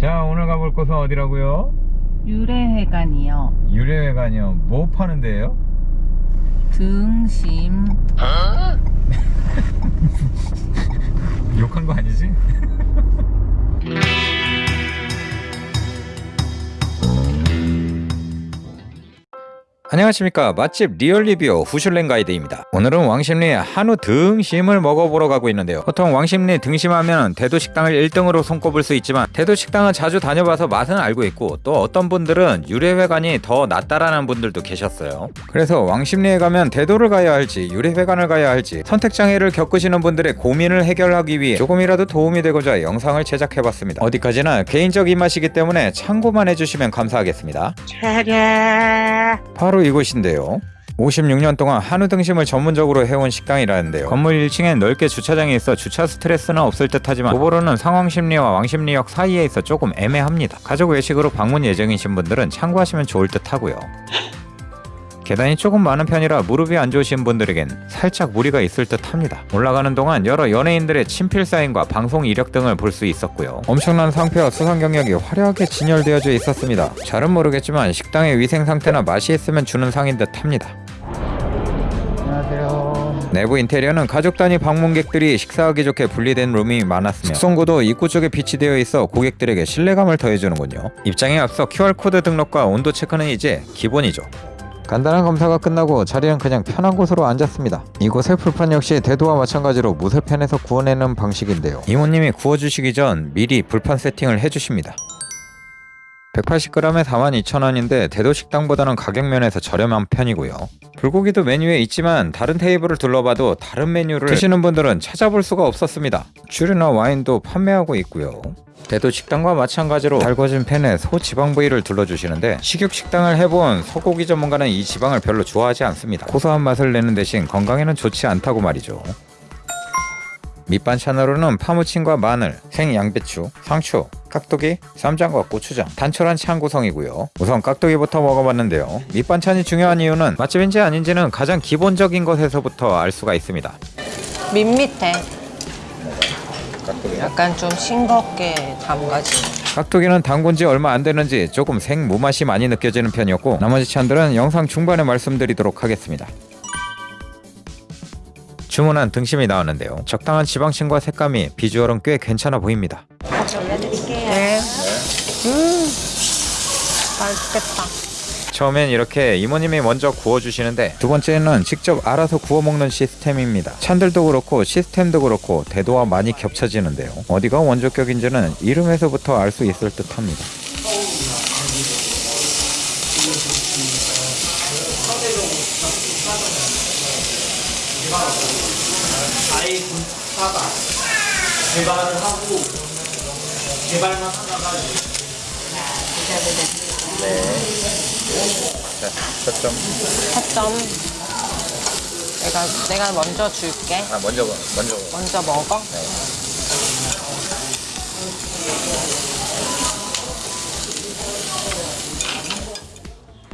자 오늘 가볼 곳은 어디라고요? 유래회관이요. 유래회관이요 뭐 파는 데예요? 등심. 욕한 거 아니지? 안녕하십니까. 맛집 real 리뷰 후슐랭 가이드입니다. 오늘은 왕십리의 한우 등심을 먹어보러 가고 있는데요. 보통 왕십리 등심하면 대도식당을 1등으로 손꼽을 수 있지만 대도식당은 자주 다녀봐서 맛은 알고 있고 또 어떤 분들은 유래회관이 더 낫다라는 분들도 계셨어요. 그래서 왕십리에 가면 대도를 가야 할지 유래회관을 가야 할지 선택장애를 겪으시는 분들의 고민을 해결하기 위해 조금이라도 도움이 되고자 영상을 제작해봤습니다. 어디까지나 개인적 입맛이기 때문에 참고만 해주시면 감사하겠습니다. 바로 이곳인데요. 56년 동안 한우 등심을 전문적으로 해온 식당이라는데요. 건물 1층엔 넓게 주차장이 있어 주차 스트레스는 없을 듯하지만 오버로는 상황심리와 왕십리역 사이에 있어 조금 애매합니다. 가족 외식으로 방문 예정이신 분들은 참고하시면 좋을 듯하고요. 계단이 조금 많은 편이라 무릎이 안 좋으신 분들에겐 살짝 무리가 있을 듯 합니다. 올라가는 동안 여러 연예인들의 친필 사인과 방송 이력 등을 볼 수 있었고요. 엄청난 상표와 수상 경력이 화려하게 진열되어져 있었습니다. 잘은 모르겠지만 식당의 위생 상태나 맛이 있으면 주는 상인 듯 합니다. 내부 인테리어는 가족 단위 방문객들이 식사하기 좋게 분리된 룸이 많았으며 숙성고도 입구 쪽에 비치되어 있어 고객들에게 신뢰감을 더해주는군요. 입장에 앞서 QR코드 등록과 온도 체크는 이제 기본이죠. 간단한 검사가 끝나고 자리는 그냥 편한 곳으로 앉았습니다. 이곳의 풀판 역시 대도와 마찬가지로 무쇠팬에서 구워내는 방식인데요. 이모님이 구워주시기 전 미리 불판 세팅을 해주십니다. 180g에 42,000원인데 대도 식당보다는 가격 면에서 저렴한 편이고요. 불고기도 메뉴에 있지만 다른 테이블을 둘러봐도 다른 메뉴를 드시는 분들은 찾아볼 수가 없었습니다. 슈류나 와인도 판매하고 있고요. 대도 식당과 마찬가지로 달궈진 팬에 소 지방 부위를 둘러주시는데 식육 식당을 해본 소고기 전문가는 이 지방을 별로 좋아하지 않습니다. 고소한 맛을 내는 대신 건강에는 좋지 않다고 말이죠. 밑반찬으로는 파무침과 마늘, 생양배추, 상추, 깍두기, 쌈장과 고추장, 단촐한 찬 구성이고요. 우선 깍두기부터 먹어봤는데요. 밑반찬이 중요한 이유는 맛집인지 아닌지는 가장 기본적인 것에서부터 알 수가 있습니다. 밋밋해. 약간 좀 싱겁게 담가진. 깍두기는 담근 지 얼마 안 되는지 조금 생 무맛이 많이 느껴지는 편이었고 나머지 찬들은 영상 중반에 말씀드리도록 하겠습니다. 주문한 등심이 나왔는데요. 적당한 지방층과 색감이 비주얼은 꽤 괜찮아 보입니다. 네. 음. 맛있겠다. 처음엔 이렇게 이모님이 먼저 구워주시는데 두 번째는 직접 알아서 구워 먹는 시스템입니다. 찬들도 그렇고 시스템도 그렇고 대도와 많이 겹쳐지는데요. 어디가 원조격인지는 이름에서부터 알 수 있을 듯합니다. 개발을 하고 개발만 하다가 네. 자, 초점. 4점. 내가 내가 먼저 줄게. 아, 먼저 먼저. 먼저 먹어.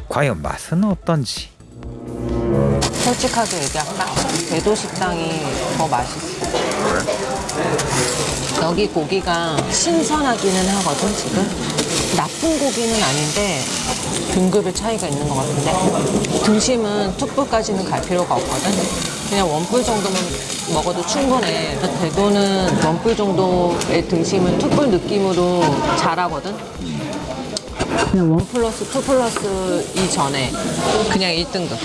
과연 맛은 어떤지. 솔직하게 얘기할까? 대도 식당이 더 맛있어. 여기 고기가 신선하기는 하거든 지금. 나쁜 고기는 아닌데 등급의 차이가 있는 것 같은데 등심은 투뿔까지는 갈 필요가 없거든. 그냥 원뿔 정도면 먹어도 충분해. 대도는 원뿔 정도의 등심은 투뿔 느낌으로 잘하거든. 그냥 one plus two plus 이전에 그냥 1등급.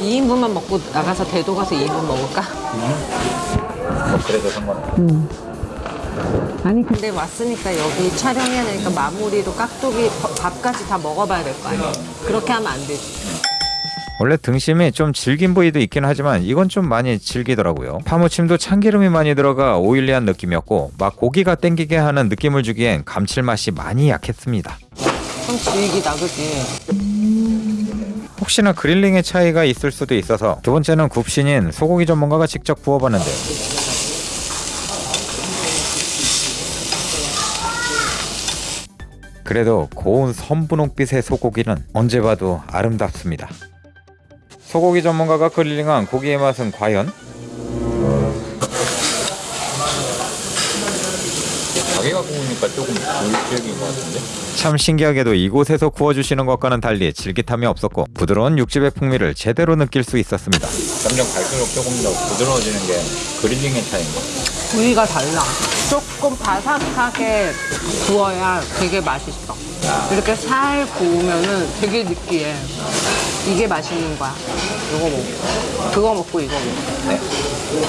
2인분만 먹고 나가서 대도 가서 2인분 먹을까? 뭐 그래도 상관없어. 아니 근데 왔으니까 여기 촬영해야 되니까 마무리로 깍두기 밥- 밥까지 다 먹어봐야 될 거 아니야 그렇게 하면 안 되지 원래 등심이 좀 질긴 부위도 있긴 하지만 이건 좀 많이 질기더라고요. 파무침도 참기름이 많이 들어가 오일리한 느낌이었고 막 고기가 땡기게 하는 느낌을 주기엔 감칠맛이 많이 약했습니다. 좀 질기다 그지? 혹시나 그릴링의 차이가 있을 수도 있어서 두 번째는 굽신인 소고기 전문가가 직접 구워봤는데요. 그래도 고운 선분홍빛의 소고기는 언제 봐도 아름답습니다. 소고기 전문가가 그릴링한 고기의 맛은 과연? 자기가 구우니까 조금 덜질긴 것 같은데? 참 신기하게도 이곳에서 구워주시는 것과는 달리 질깃함이 없었고 부드러운 육즙의 풍미를 제대로 느낄 수 있었습니다. 점점 갈수록 조금 더 부드러워지는 게 그릴링의 차이인 것 같아요. 부위가 달라. 조금 바삭하게 구워야 되게 맛있어. 이렇게 살 구우면은 되게 느끼해. 이게 맛있는 거야. 이거 먹고. 그거 먹고 이거 먹고.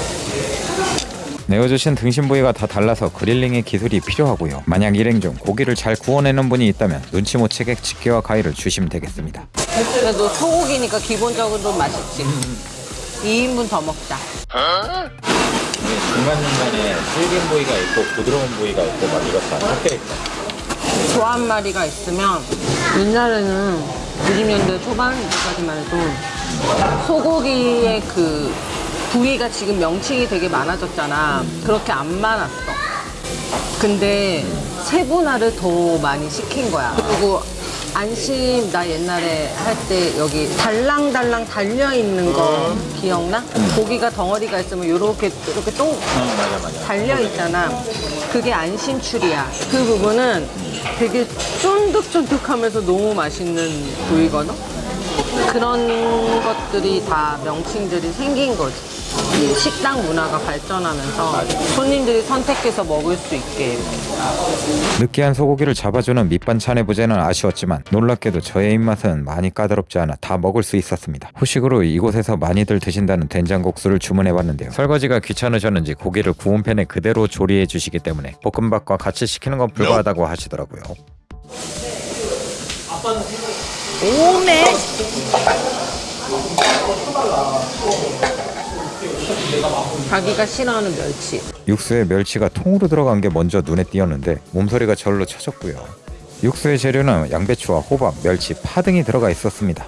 내어주신 등심 부위가 다 달라서 그릴링의 기술이 필요하고요. 만약 일행 중 고기를 잘 구워내는 분이 있다면 눈치 못 채게 집게와 가위를 주시면 되겠습니다. 그래도 소고기니까 기본적으로 맛있지. 2인분 더 먹자. 중간중간에 질긴 부위가 있고 부드러운 부위가 있고 막 이렇다 섞여 있다. 소한 마리가 있으면 옛날에는 90년대 초반까지만 해도 소고기의 그 부위가 지금 명칭이 되게 많아졌잖아. 그렇게 안 많았어. 근데 세분화를 더 많이 시킨 거야. 그리고 안심 나 옛날에 할 때 여기 달랑달랑 달려 있는 거 기억나? 고기가 덩어리가 있으면 요렇게 이렇게 똥어 맞아 맞아. 달려 있잖아. 그게 안심출이야. 그 부분은 되게 쫀득쫀득하면서 너무 맛있는 부위거든. 그런 것들이 다 명칭들이 생긴 거지. 이 식당 문화가 발전하면서 손님들이 선택해서 먹을 수 있게. 느끼한 소고기를 잡아주는 밑반찬의 부재는 아쉬웠지만 놀랍게도 저의 입맛은 많이 까다롭지 않아 다 먹을 수 있었습니다. 후식으로 이곳에서 많이들 드신다는 된장국수를 주문해봤는데요. 설거지가 귀찮으셨는지 고기를 구운 팬에 그대로 조리해 주시기 때문에 볶음밥과 같이 시키는 건 불가하다고 하시더라고요. 오메! 자기가 싫어하는 멸치. 육수에 멸치가 통으로 들어간 게 먼저 눈에 띄었는데 몸소리가 절로 쳐졌고요. 육수의 재료는 양배추와 호박, 멸치, 파 등이 들어가 있었습니다.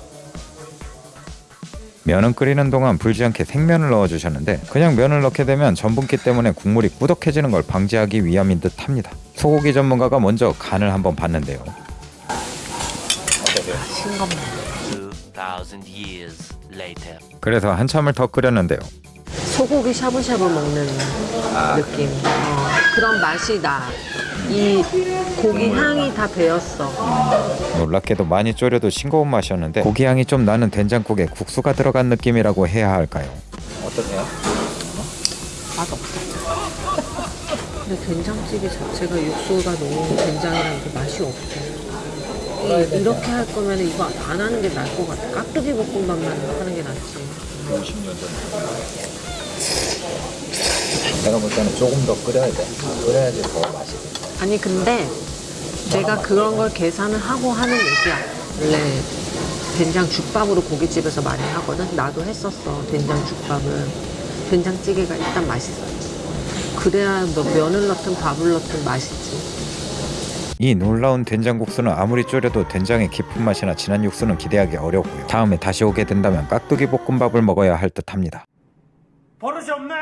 면은 끓이는 동안 불지 않게 생면을 넣어주셨는데 그냥 면을 넣게 되면 전분기 때문에 국물이 꾸덕해지는 걸 방지하기 위함인 듯 합니다. 소고기 전문가가 먼저 간을 한번 봤는데요. 싱겁네. 2,000 years later. 그래서 한참을 더 끓였는데요. 소고기 샤브샤브 먹는 느낌. 어, 그런 맛이 나. 이 고기 향이 다 배었어. 놀랍게도 많이 졸여도 싱거운 맛이었는데 고기 향이 좀 나는 된장국에 국수가 들어간 느낌이라고 해야 할까요? 어떠세요? 맛 없어. 근데 된장찌개 자체가 육수가 너무 된장이랑 그 맛이 없어. 이- 이렇게 할 거면 이거 안 하는 게 나을 것 같아. 깍두기 볶음밥만 하는 게 낫지. 50년 전. 내가 볼 때는 조금 더 끓여야 돼. 끓여야지 더 맛이 돼. 아니 근데 내가 그런 걸 계산을 하고 하는 얘기야. 원래 된장 죽밥으로 고깃집에서 많이 하거든. 나도 했었어. 된장 죽밥은 된장찌개가 일단 맛있어. 그래야 뭐 면을 넣든 밥을 넣든 맛있지. 이 놀라운 된장국수는 아무리 졸여도 된장의 깊은 맛이나 진한 육수는 기대하기 어렵고요. 다음에 다시 오게 된다면 깍두기 볶음밥을 먹어야 할 듯합니다. 버릇이 없네.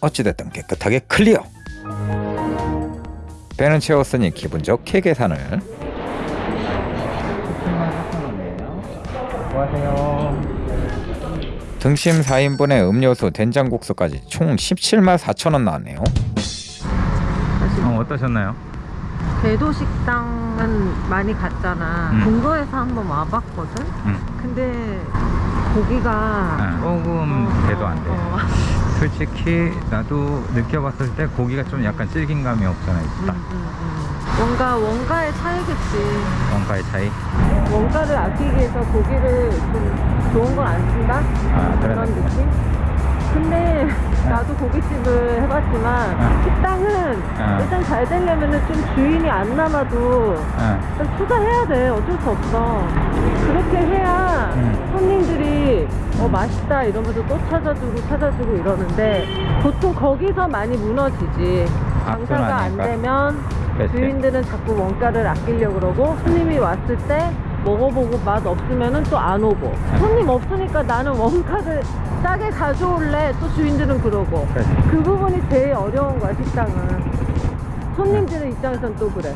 어찌됐든 깨끗하게 클리어. 배는 채웠으니 기분 좋게 계산을. 등심 4인분에 음료수, 된장국수까지 총 17만 4천 원 나왔네요. 어, 어떠셨나요? 대도 식당은 많이 갔잖아. 음. 근거에서 한번 와봤거든. 음. 근데 고기가 조금 돼도 안 돼. 어, 솔직히 나도 느껴봤을 때 고기가 좀 약간 질긴 감이 없잖아 음, 있다. 음, 음. 뭔가 원가의 차이겠지. 원가의 차이. 원가를 아끼기 위해서 고기를 좀 좋은 걸 안 쓴다? 아, 그런 느낌. 근데 나도 고깃집을 해봤지만 네. 식당은 네. 일단 잘 되려면 좀 주인이 안 남아도 어, 일단 투자해야 돼. 어쩔 수 없어. 그렇게 해야 음. 손님들이 어, 맛있다 이러면서 또 찾아주고 찾아주고 이러는데 보통 거기서 많이 무너지지. 장사가 안. 되면. 주인들은 자꾸 원가를 아끼려고 그러고 손님이 왔을 때 먹어보고 맛 없으면은 또안 오고 네. 손님 없으니까 나는 원가를 싸게 가져올래 또 주인들은 그러고 그치. 그 부분이 제일 어려운 거야 식당은 손님들의 입장에선 또 그래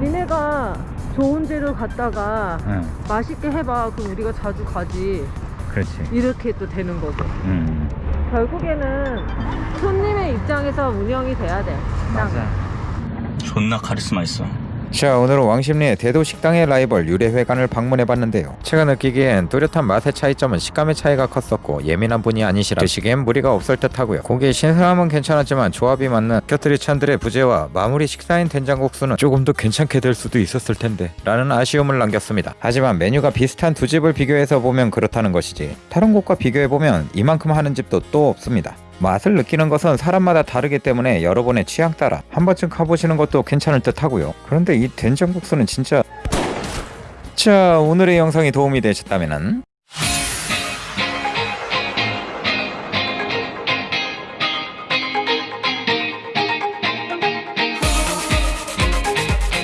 니네가 좋은 재료 갖다가 응, 맛있게 해봐 그럼 우리가 자주 가지 그렇지. 이렇게 또 되는 거죠 음, 결국에는 손님의 입장에서 운영이 돼야 돼 식당은. 맞아. 존나 카리스마 있어. 자 오늘은 왕십리의 대도 식당의 라이벌 유래회관을 방문해봤는데요. 제가 느끼기엔 뚜렷한 맛의 차이점은 식감의 차이가 컸었고 예민한 분이 아니시라 드시기엔 무리가 없을 듯 하고요. 고기의 신선함은 괜찮았지만 조합이 맞는 곁들이 찬들의 부재와 마무리 식사인 된장국수는 조금 더 괜찮게 될 수도 있었을 텐데 라는 아쉬움을 남겼습니다. 하지만 메뉴가 비슷한 두 집을 비교해서 보면 그렇다는 것이지 다른 곳과 비교해보면 이만큼 하는 집도 또 없습니다 맛을 느끼는 것은 사람마다 다르기 때문에 여러분의 취향 따라 한 번쯤 가보시는 것도 괜찮을 듯 하고요. 그런데 이 된장국수는 진짜 자 오늘의 영상이 도움이 되셨다면